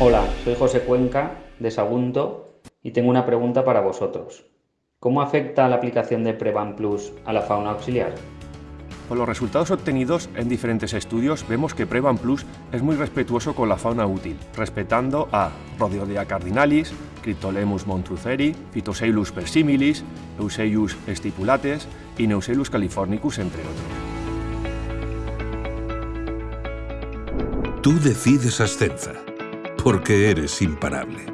Hola, soy José Cuenca de Sagunto y tengo una pregunta para vosotros. ¿Cómo afecta la aplicación de Prevan Plus a la fauna auxiliar? Con los resultados obtenidos en diferentes estudios vemos que Prevan Plus es muy respetuoso con la fauna útil, respetando a Rhodiodia cardinalis, Cryptolemus montruceri, Phytoceilus persimilis, Euseius stipulates y Neuselus californicus, entre otros. Tú decides Ascenza, porque eres imparable.